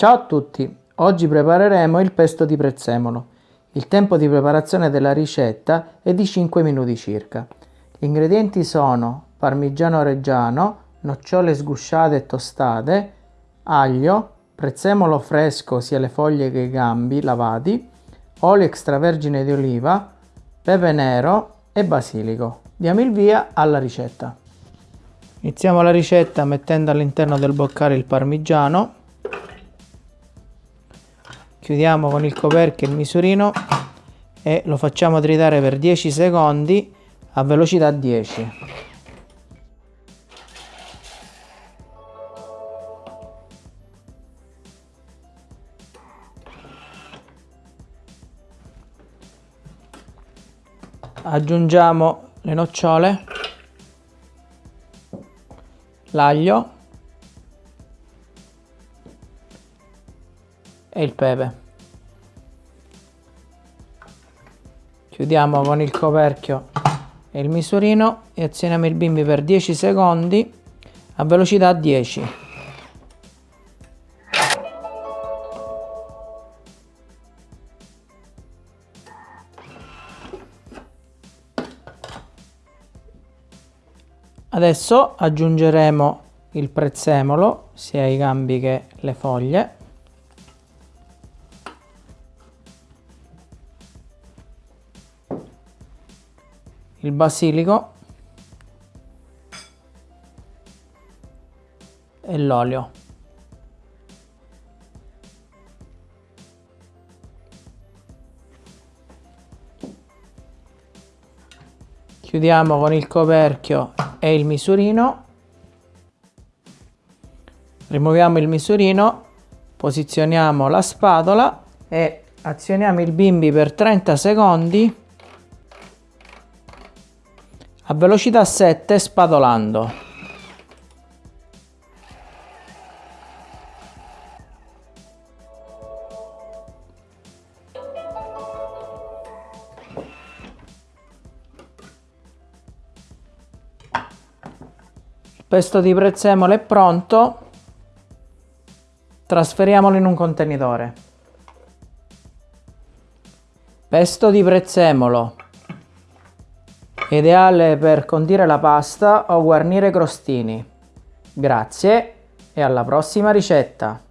Ciao a tutti! Oggi prepareremo il pesto di prezzemolo. Il tempo di preparazione della ricetta è di 5 minuti circa. Gli ingredienti sono parmigiano reggiano, nocciole sgusciate e tostate, aglio, prezzemolo fresco sia le foglie che i gambi lavati, olio extravergine di oliva, pepe nero e basilico. Diamo il via alla ricetta. Iniziamo la ricetta mettendo all'interno del boccale il parmigiano chiudiamo con il coperchio il misurino e lo facciamo tritare per 10 secondi a velocità 10 aggiungiamo le nocciole l'aglio e il pepe. Chiudiamo con il coperchio e il misurino e azioniamo il bimbi per 10 secondi a velocità 10. Adesso aggiungeremo il prezzemolo sia i gambi che le foglie il basilico e l'olio. Chiudiamo con il coperchio e il misurino. Rimuoviamo il misurino, posizioniamo la spatola e azioniamo il bimbi per 30 secondi a velocità 7 spadolando. Pesto di prezzemolo è pronto. Trasferiamolo in un contenitore. Pesto di prezzemolo Ideale per condire la pasta o guarnire crostini. Grazie e alla prossima ricetta!